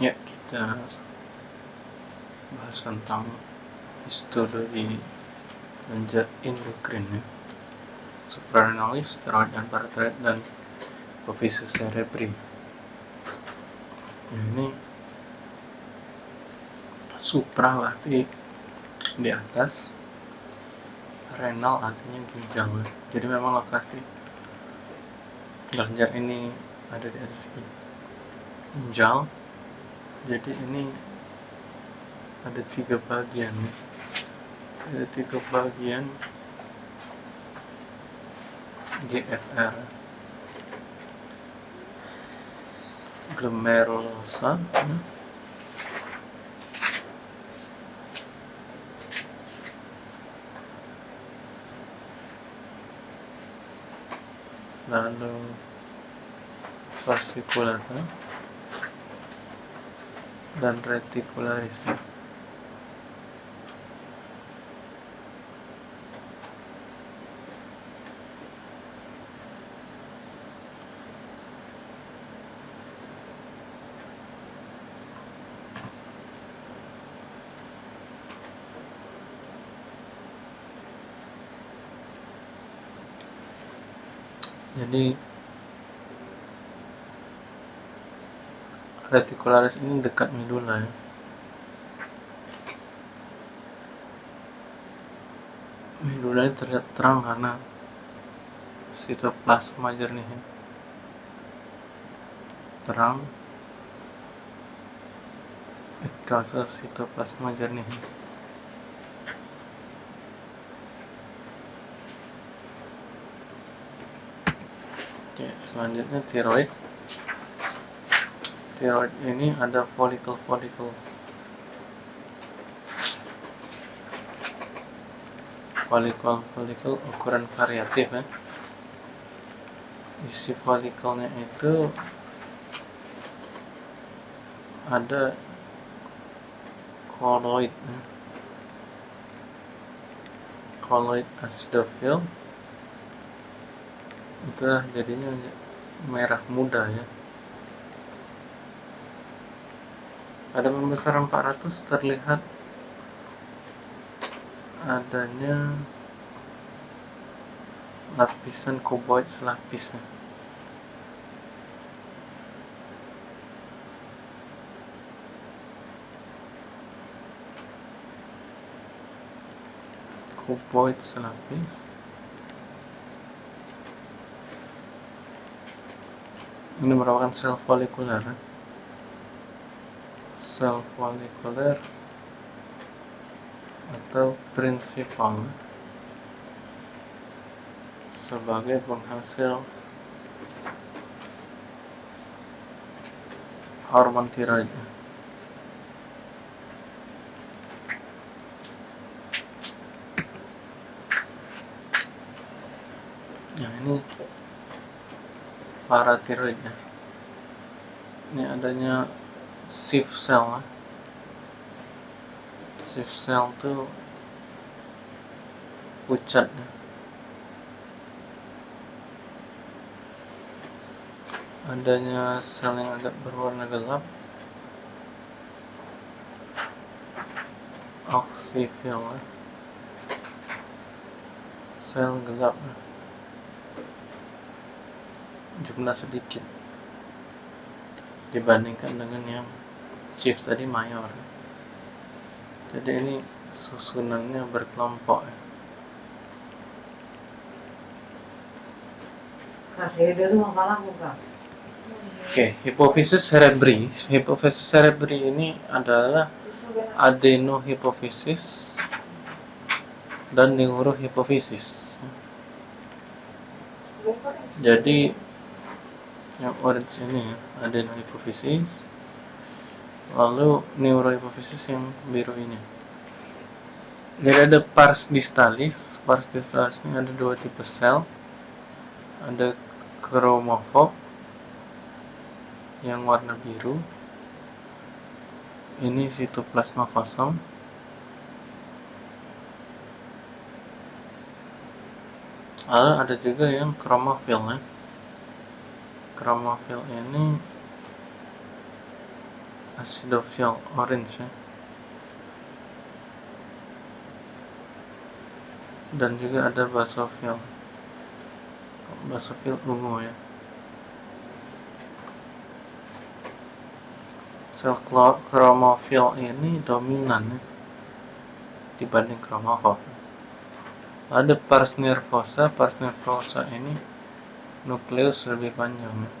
Ya, kita bahas tentang histologi lenjar endokrin ya. Supranalis, steroid dan paratiroid dan hipofisis cerebri. Nah, ini supra berarti di atas renal artinya ginjal jadi memang lokasi kelenjar ini ada di atas ginjal jadi ini ada tiga bagian ada tiga bagian GFR glomerulosa lalu fasciculata dan reticularis jadi reticularis ini dekat medula ya medula terlihat terang karena sitoplasma jernih ya. terang it sitoplasma jernih Oke, selanjutnya tiroid. Tiroid ini ada folikel-folikel. Folikel-folikel ukuran variatif ya. Isi folikelnya itu ada koloid ya. koloid acidofil itulah jadinya merah muda ya pada pembesaran 400 terlihat adanya lapisan kuboid selapis ya. kuboid selapis ini merupakan sel folikuler sel folikuler atau prinsipal sebagai penghasil hormon tiroid Nah ini paratiroidnya ini adanya shift cell shift cell itu pucat adanya sel yang agak berwarna gelap. Oksifil sel gelap jumlah sedikit dibandingkan dengan yang shift tadi mayor jadi ini susunannya berkelompok ya. Oke, okay, hipofisis cerebri. Hipofisis cerebri ini adalah adenohipofisis dan neurohipofisis. Jadi yang orange ini ya adenohipofisis lalu neurohipofisis yang biru ini. Jadi ada pars distalis. Pars distalis ini ada dua tipe sel. Ada kromofob yang warna biru. Ini sitoplasma kosong. Lalu ada juga yang kromofil ya kromofil ini acidophil orange ya. dan juga ada basophil basophil ungu ya sel chromofil ini dominan ya, dibanding chromofil ada pars nervosa pars nervosa ini nukleus lebih panjang ya.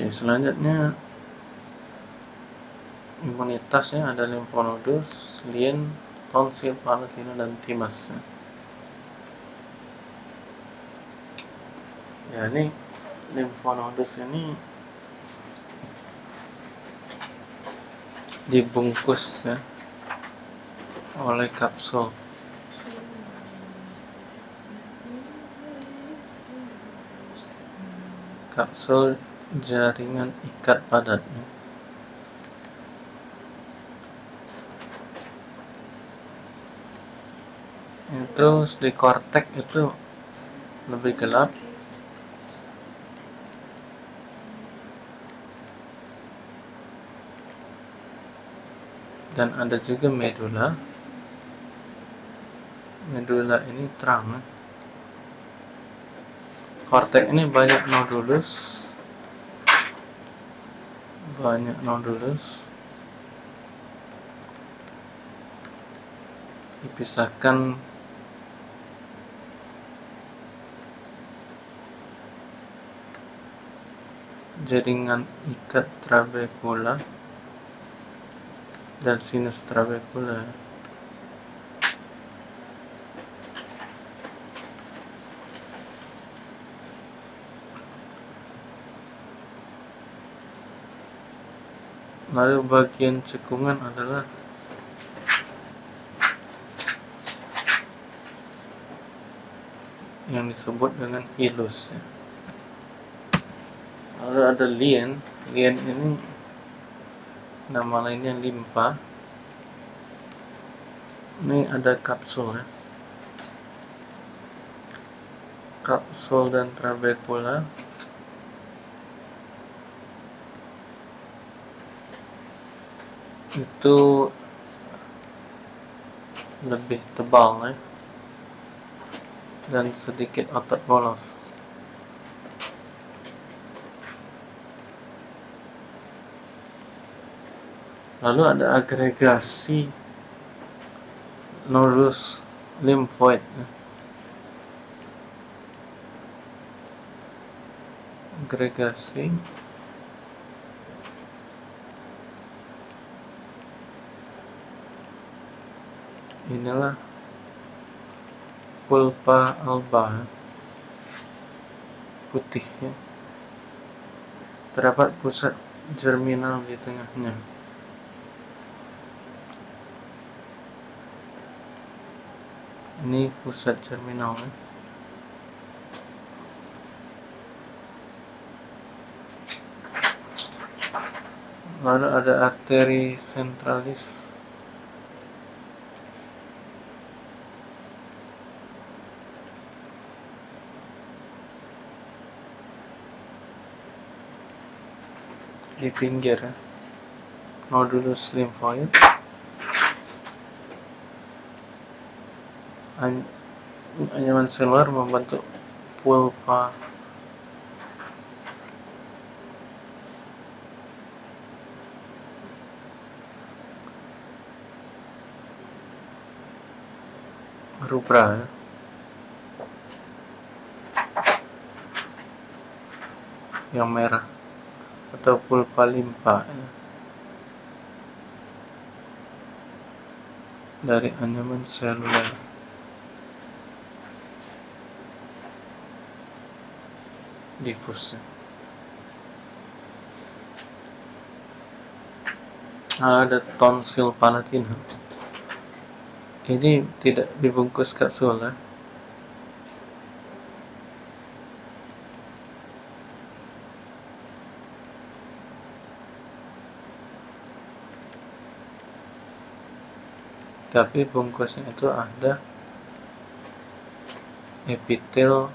Oke, selanjutnya imunitasnya ada limfonodus, lien, tonsil, palatina, dan timas. Ya, ini limfonodus ini dibungkus ya oleh kapsul kapsul jaringan ikat padatnya. Terus di kortek itu lebih gelap. Dan ada juga medula medula ini terang. Kortek ini banyak nodulus banyak nodulus dipisahkan. Jaringan ikat trabekula dan sinus trabekula lalu bagian cekungan adalah yang disebut dengan hilus ya. lalu ada lien. Lien ini nama lainnya limpa. Ini ada kapsul ya. Kapsul dan trabekula itu lebih tebal ya dan sedikit otot polos lalu ada agregasi nodus limfoid ya. agregasi inilah pulpa alba putih ya terdapat pusat germinal di tengahnya. Ini pusat germinal ya. lalu ada arteri sentralis di pinggir. Nodulus limfoid anyaman seluler membentuk pulpa. Rubra. Yang merah atau pulpa limpa ya. dari anyaman seluler difus ya. ada tonsil palatina ini tidak dibungkus kapsul ya tapi bungkusnya itu ada epitel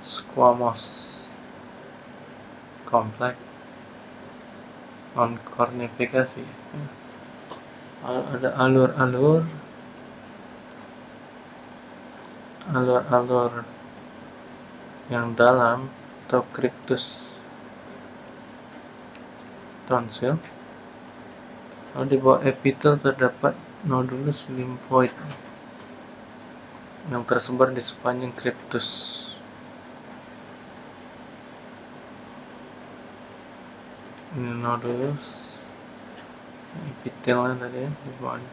squamous kompleks non kornifikasi ada alur-alur alur-alur yang dalam atau kriptus tonsil lalu di bawah epitel terdapat nodulus limfoid yang tersebar di sepanjang kriptus ini nodulus epitelnya tadi ya di bawahnya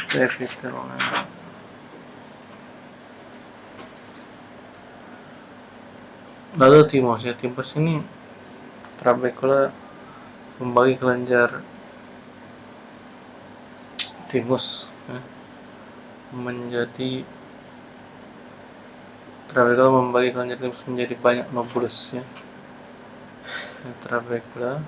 itu epitelnya lalu timos ya timos ini trabekula membagi kelenjar timus ya, menjadi trabekula membagi kelenjar timus menjadi banyak lobulus ya, ya trabekula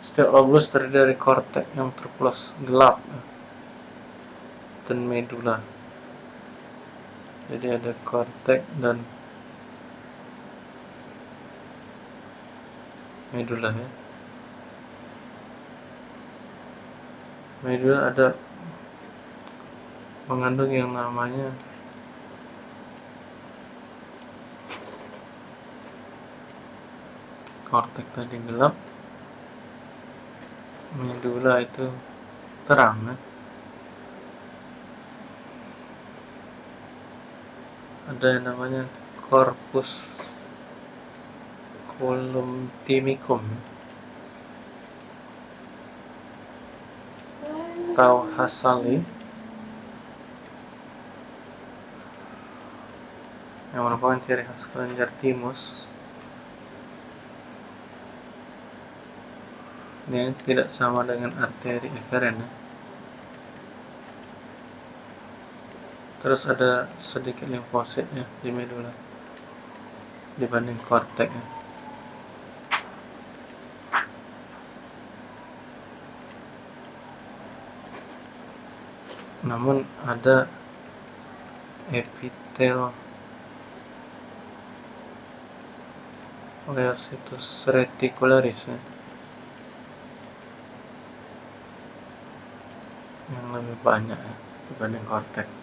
setiap lobulus terdiri dari kortek yang terpulas gelap ya, dan medula jadi ada kortek dan medula ya. Medula ada mengandung yang namanya kortek tadi gelap. Medula itu terang ya. Ada yang namanya corpus columbimicum atau hasali. Yang merupakan ciri khas kelenjar timus. Ini tidak sama dengan arteri eferen. Terus ada sedikit limfosit ya di medula dibanding kortek namun ada epitel Leositus reticularis ya. yang lebih banyak ya, dibanding kortek